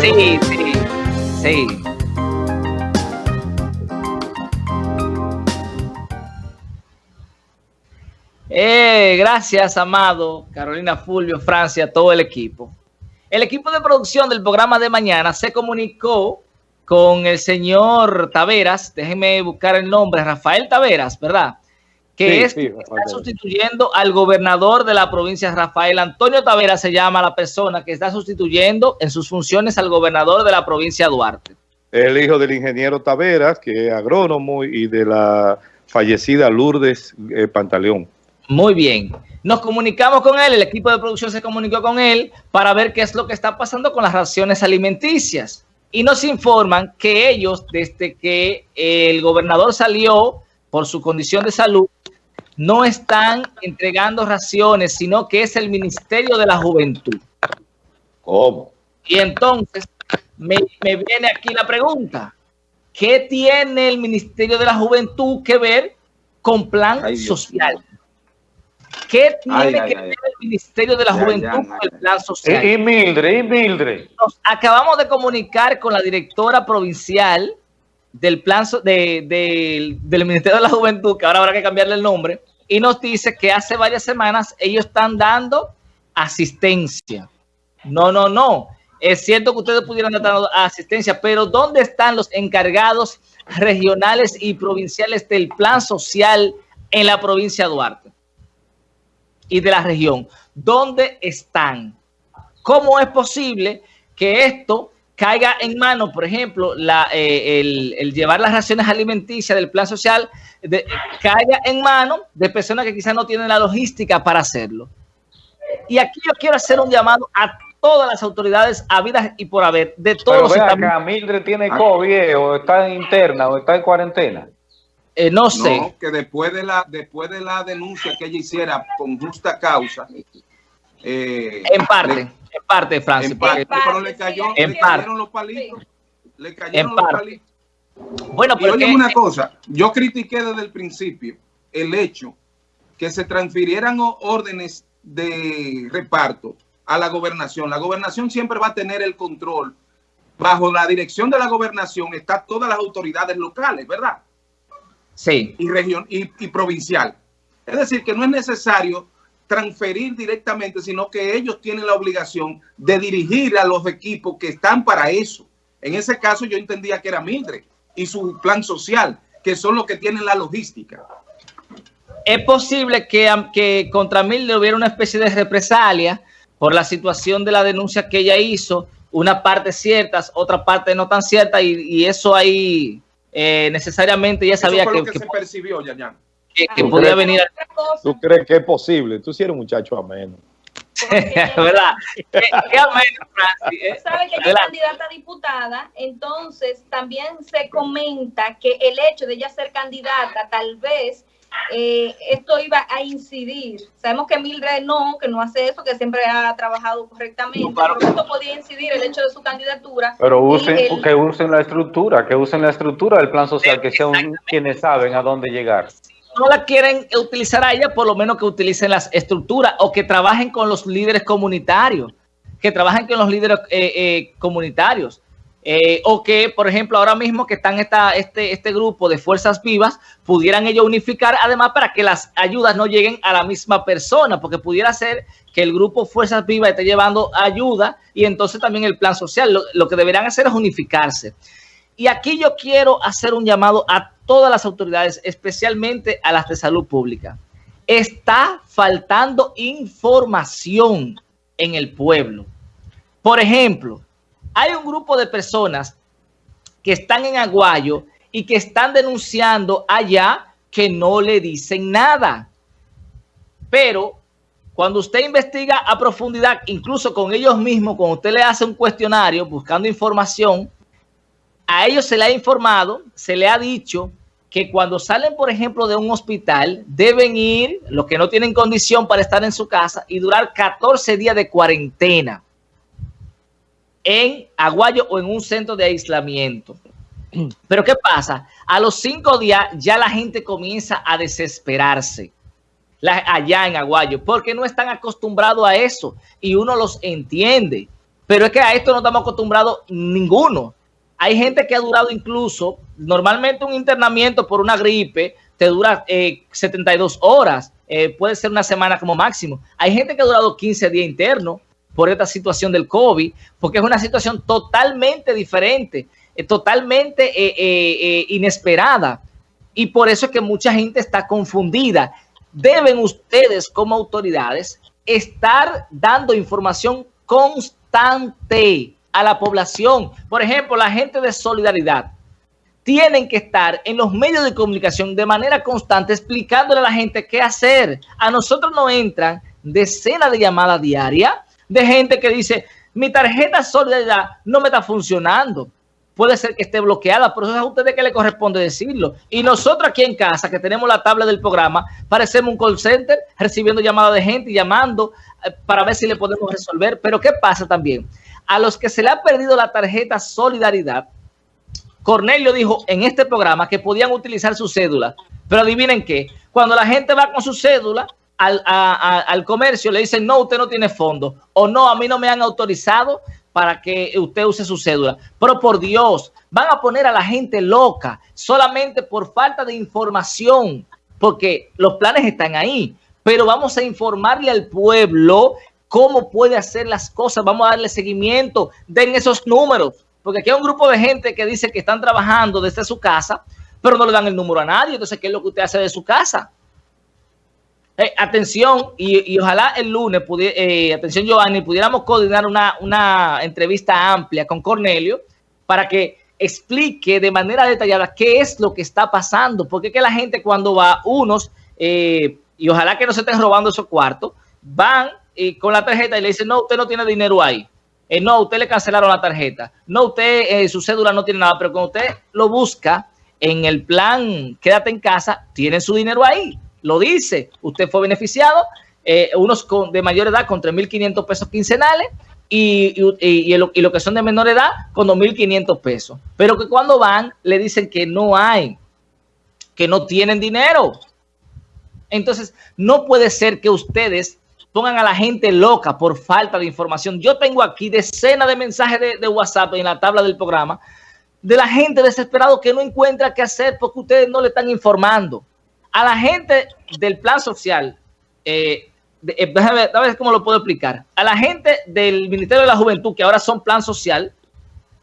Sí, sí, sí. Eh, gracias, Amado, Carolina Fulvio, Francia, todo el equipo. El equipo de producción del programa de mañana se comunicó con el señor Taveras, déjenme buscar el nombre, Rafael Taveras, ¿verdad? Que es está sustituyendo al gobernador de la provincia, Rafael Antonio Taveras se llama la persona que está sustituyendo en sus funciones al gobernador de la provincia Duarte. El hijo del ingeniero Taveras, que es agrónomo, y de la fallecida Lourdes eh, Pantaleón. Muy bien. Nos comunicamos con él, el equipo de producción se comunicó con él para ver qué es lo que está pasando con las raciones alimenticias. Y nos informan que ellos, desde que el gobernador salió por su condición de salud, no están entregando raciones, sino que es el Ministerio de la Juventud. ¿Cómo? Y entonces me, viene aquí la pregunta. ¿Qué tiene el Ministerio de la Juventud que ver con plan social? ¿Qué tiene que ver el Ministerio de la Juventud con el plan social? Y, Mildred, y Mildred. Nos acabamos de comunicar con la directora provincial del plan del Ministerio de la Juventud, que ahora habrá que cambiarle el nombre, y nos dice que hace varias semanas ellos están dando asistencia. No, no, no. Es cierto que ustedes pudieran dar asistencia, pero ¿dónde están los encargados regionales y provinciales del plan social en la provincia de Duarte? y de la región. ¿Dónde están? ¿Cómo es posible que esto caiga en manos, por ejemplo, la, eh, el, llevar las raciones alimenticias del plan social, de, caiga en manos de personas que quizás no tienen la logística para hacerlo? Y aquí yo quiero hacer un llamado a todas las autoridades habidas y por haber, de todos Pero los acá, Mildred tiene COVID o está en interna o está en cuarentena. Eh, no sé. No, que después de la después de la denuncia que ella hiciera con justa causa. Eh, en parte, en parte, Francis. En parte, pero le, cayó, en le cayeron los palitos. Le cayeron los palitos. Bueno, pero. oye, una cosa. Yo critiqué desde el principio el hecho que se transfirieran órdenes de reparto a la gobernación. La gobernación siempre va a tener el control. Bajo la dirección de la gobernación están todas las autoridades locales, ¿verdad? sí. y, región, y, provincial. Es decir, que no es necesario transferir directamente, sino que ellos tienen la obligación de dirigir a los equipos que están para eso. En ese caso yo entendía que era Mildred y su plan social, que son los que tienen la logística. Es posible que, que contra Mildred hubiera una especie de represalia por la situación de la denuncia que ella hizo, una parte cierta, otra parte no tan cierta, y, y eso ahí eh, necesariamente ya sabía que, que, se percibió, ya, que, podía venir. ¿Tú crees que es posible? Tú sí eres un muchacho ameno. ¿Verdad? ¿Qué, ameno, Francis? ¿eh? Sabe que ella es candidata a diputada, entonces también se comenta que el hecho de ella ser candidata tal vez eh, esto iba a incidir. Sabemos que Mildred no, que no hace eso, que siempre ha trabajado correctamente, pero esto podía incidir el hecho de su candidatura. Pero usen, que usen la estructura, que usen la estructura del plan social, que sean quienes saben a dónde llegar. No la quieren utilizar a ella, por lo menos que utilicen las estructuras o que trabajen con los líderes comunitarios, que trabajen con los líderes eh, eh, comunitarios. Eh, o que, por ejemplo, ahora mismo que están esta, este, este grupo de fuerzas vivas, pudieran ellos unificar, además para que las ayudas no lleguen a la misma persona, porque pudiera ser que el grupo Fuerzas Vivas esté llevando ayuda y entonces también el plan social. Lo, que deberán hacer es unificarse. Y aquí yo quiero hacer un llamado a todas las autoridades, especialmente a las de salud pública. Está faltando información en el pueblo. Por ejemplo, hay un grupo de personas que están en Aguayo y que están denunciando allá que no le dicen nada. Pero cuando usted investiga a profundidad, incluso con ellos mismos, cuando usted le hace un cuestionario buscando información, a ellos se le ha informado, se le ha dicho que cuando salen, por ejemplo, de un hospital, deben ir, los que no tienen condición para estar en su casa, y durar 14 días de cuarentena en Aguayo o en un centro de aislamiento. Pero ¿qué pasa? A los cinco días ya la gente comienza a desesperarse allá en Aguayo porque no están acostumbrados a eso y uno los entiende. Pero es que a esto no estamos acostumbrados ninguno. Hay gente que ha durado incluso, normalmente un internamiento por una gripe te dura 72 eh, horas, eh, puede ser una semana como máximo. Hay gente que ha durado 15 días internos por esta situación del COVID, porque es una situación totalmente diferente, eh, totalmente inesperada. Y por eso es que mucha gente está confundida. Deben ustedes como autoridades estar dando información constante a la población. Por ejemplo, la gente de solidaridad tienen que estar en los medios de comunicación de manera constante explicándole a la gente qué hacer. A nosotros nos entran decenas de llamadas diarias de gente que dice, mi tarjeta solidaridad no me está funcionando. Puede ser que esté bloqueada, pero eso es a ustedes que le corresponde decirlo. Y nosotros aquí en casa, que tenemos la tabla del programa, parecemos un call center recibiendo llamadas de gente y llamando eh, para ver si le podemos resolver. Pero ¿qué pasa también? A los que se le ha perdido la tarjeta solidaridad, Cornelio dijo en este programa que podían utilizar su cédula. Pero adivinen qué, cuando la gente va con su cédula al, comercio, le dicen, no, usted no tiene fondo. O no, a mí no me han autorizado para que usted use su cédula. Pero por Dios, van a poner a la gente loca solamente por falta de información, porque los planes están ahí. Pero vamos a informarle al pueblo cómo puede hacer las cosas. Vamos a darle seguimiento. Den esos números porque aquí hay un grupo de gente que dice que están trabajando desde su casa, pero no le dan el número a nadie. Entonces, ¿qué es lo que usted hace de su casa? Eh, atención, y, ojalá el lunes, eh, atención Giovanni, pudiéramos coordinar una, una entrevista amplia con Cornelio para que explique de manera detallada qué es lo que está pasando. Porque que la gente cuando va, unos, eh, y ojalá que no se estén robando esos cuartos, van y con la tarjeta y le dicen, no, usted no tiene dinero ahí. Eh, no, usted le cancelaron la tarjeta, no, usted, eh, su cédula no tiene nada, pero cuando usted lo busca en el plan Quédate en casa, tiene su dinero ahí, lo dice, usted fue beneficiado, eh, unos de mayor edad con 3.500 pesos quincenales y, y, y, lo, que son de menor edad con 2.500 pesos, pero que cuando van le dicen que no hay, que no tienen dinero. Entonces, no puede ser que ustedes pongan a la gente loca por falta de información. Yo tengo aquí decenas de mensajes de, WhatsApp en la tabla del programa de la gente desesperada que no encuentra qué hacer porque ustedes no le están informando. A la gente del plan social, eh, eh, déjame, ver cómo lo puedo explicar. A la gente del Ministerio de la Juventud, que ahora son plan social,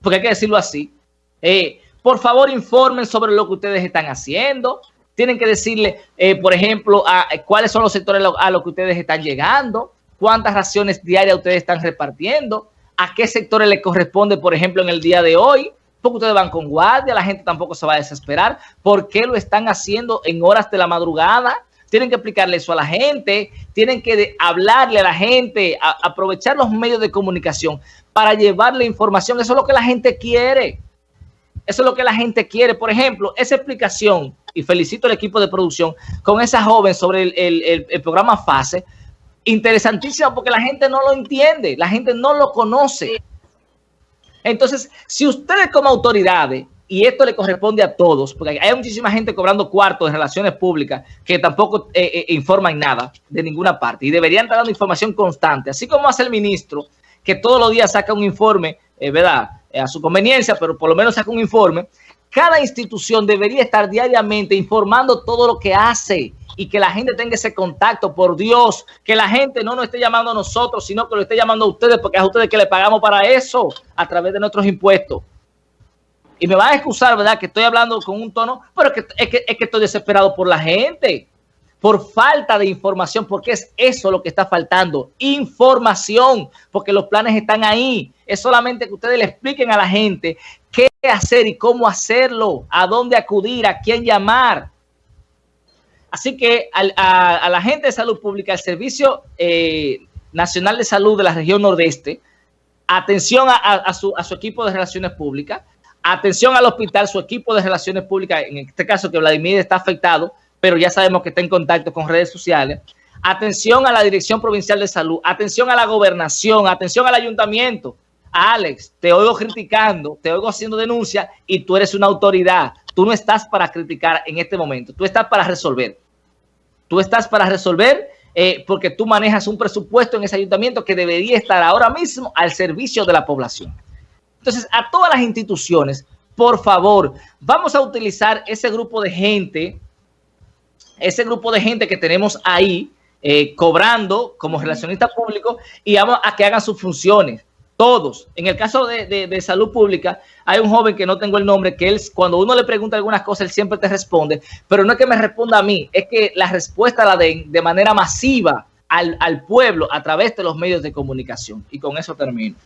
porque hay que decirlo así, eh, por favor informen sobre lo que ustedes están haciendo, tienen que decirle, eh, por ejemplo, a, cuáles son los sectores a los que ustedes están llegando, cuántas raciones diarias ustedes están repartiendo, a qué sectores les corresponde, por ejemplo, en el día de hoy, porque ustedes van con guardia, la gente tampoco se va a desesperar, por qué lo están haciendo en horas de la madrugada, tienen que explicarle eso a la gente, tienen que hablarle a la gente, aprovechar los medios de comunicación para llevarle información, eso es lo que la gente quiere, eso es lo que la gente quiere, por ejemplo, esa explicación y felicito al equipo de producción con esa joven sobre el, programa FASE. Interesantísimo porque la gente no lo entiende, la gente no lo conoce. Entonces, si ustedes como autoridades, y esto le corresponde a todos, porque hay muchísima gente cobrando cuartos de relaciones públicas que tampoco eh, eh, informan nada de ninguna parte y deberían estar dando información constante, así como hace el ministro, que todos los días saca un informe, eh, ¿verdad? a su conveniencia, pero por lo menos saca un informe cada institución debería estar diariamente informando todo lo que hace y que la gente tenga ese contacto, por Dios, que la gente no nos esté llamando a nosotros, sino que lo esté llamando a ustedes, porque es a ustedes que le pagamos para eso, a través de nuestros impuestos. Y me van a excusar, ¿verdad? Que estoy hablando con un tono, pero que, es, que, es que estoy desesperado por la gente, por falta de información, porque es eso lo que está faltando, información, porque los planes están ahí. Es solamente que ustedes le expliquen a la gente qué hacer y cómo hacerlo, a dónde acudir, a quién llamar. Así que a, la gente de salud pública, el Servicio eh, Nacional de Salud de la región nordeste, atención a, su, equipo de relaciones públicas, atención al hospital, su equipo de relaciones públicas, en este caso que Vladimir está afectado, pero ya sabemos que está en contacto con redes sociales. Atención a la Dirección Provincial de Salud, atención a la gobernación, atención al ayuntamiento, Alex, te oigo criticando, te oigo haciendo denuncia y tú eres una autoridad. Tú no estás para criticar en este momento, tú estás para resolver. Tú estás para resolver eh, porque tú manejas un presupuesto en ese ayuntamiento que debería estar ahora mismo al servicio de la población. Entonces, a todas las instituciones, por favor, vamos a utilizar ese grupo de gente, ese grupo de gente que tenemos ahí, eh, cobrando como relacionista público y vamos a que hagan sus funciones. Todos. En el caso de, de, de, salud pública, hay un joven que no tengo el nombre, que él, cuando uno le pregunta algunas cosas, él siempre te responde, pero no es que me responda a mí, es que la respuesta la den de manera masiva al, al pueblo a través de los medios de comunicación. Y con eso termino.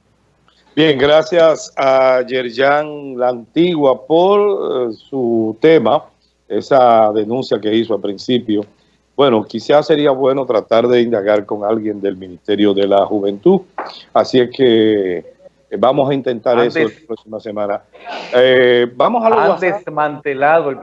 Bien, gracias a Yerjan La Antigua por uh, su tema, esa denuncia que hizo al principio. Bueno, quizás sería bueno tratar de indagar con alguien del Ministerio de la Juventud. Así es que eh, vamos a intentar Antes, eso la próxima semana. Eh, vamos a lo Han desmantelado el